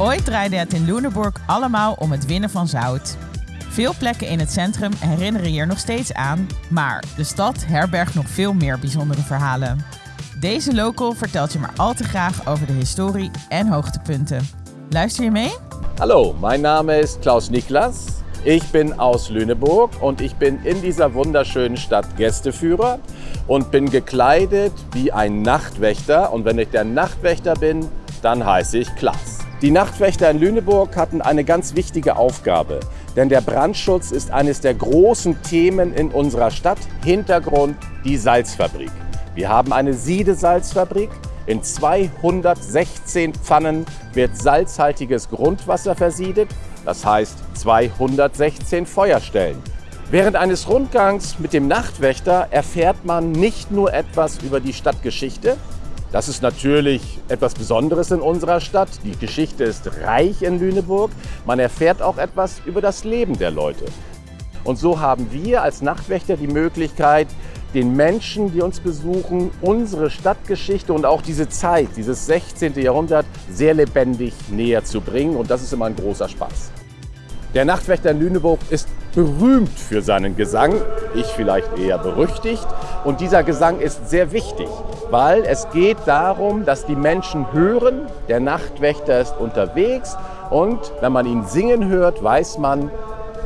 Ooit draaide het in Lüneburg allemaal om het winnen van zout. Veel plekken in het centrum herinneren hier nog steeds aan, maar de stad herbergt nog veel meer bijzondere verhalen. Deze local vertelt je maar al te graag over de historie en hoogtepunten. Luister je mee? Hallo, mein Name ist Klaus Niklas. Ich bin aus Lüneburg und ich bin in dieser wunderschönen Stadt Gästeführer und bin gekleidet wie ein Nachtwächter. Und wenn ich der Nachtwächter bin, dann heiße ich Klaas. Die Nachtwächter in Lüneburg hatten eine ganz wichtige Aufgabe, denn der Brandschutz ist eines der großen Themen in unserer Stadt. Hintergrund die Salzfabrik. Wir haben eine Siedesalzfabrik. In 216 Pfannen wird salzhaltiges Grundwasser versiedet, das heißt 216 Feuerstellen. Während eines Rundgangs mit dem Nachtwächter erfährt man nicht nur etwas über die Stadtgeschichte, das ist natürlich etwas Besonderes in unserer Stadt. Die Geschichte ist reich in Lüneburg. Man erfährt auch etwas über das Leben der Leute. Und so haben wir als Nachtwächter die Möglichkeit, den Menschen, die uns besuchen, unsere Stadtgeschichte und auch diese Zeit, dieses 16. Jahrhundert, sehr lebendig näher zu bringen. Und das ist immer ein großer Spaß. Der Nachtwächter in Lüneburg ist berühmt für seinen Gesang, ich vielleicht eher berüchtigt. Und dieser Gesang ist sehr wichtig, weil es geht darum, dass die Menschen hören, der Nachtwächter ist unterwegs und wenn man ihn singen hört, weiß man,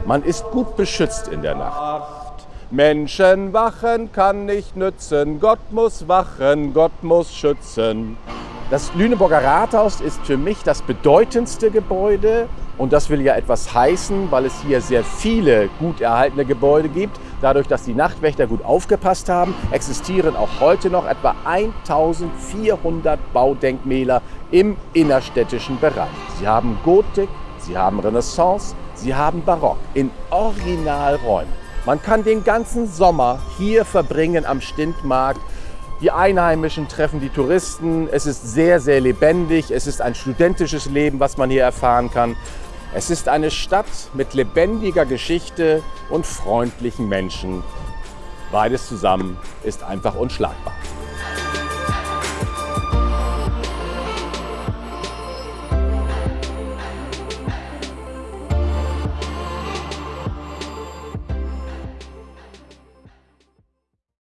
man ist gut beschützt in der Nacht. Menschen wachen kann nicht nützen, Gott muss wachen, Gott muss schützen. Das Lüneburger Rathaus ist für mich das bedeutendste Gebäude und das will ja etwas heißen, weil es hier sehr viele gut erhaltene Gebäude gibt. Dadurch, dass die Nachtwächter gut aufgepasst haben, existieren auch heute noch etwa 1400 Baudenkmäler im innerstädtischen Bereich. Sie haben Gotik, sie haben Renaissance, sie haben Barock in Originalräumen. Man kann den ganzen Sommer hier verbringen am Stintmarkt die Einheimischen treffen die Touristen. Es ist sehr, sehr lebendig. Es ist ein studentisches Leben, was man hier erfahren kann. Es ist eine Stadt mit lebendiger Geschichte und freundlichen Menschen. Beides zusammen ist einfach unschlagbar.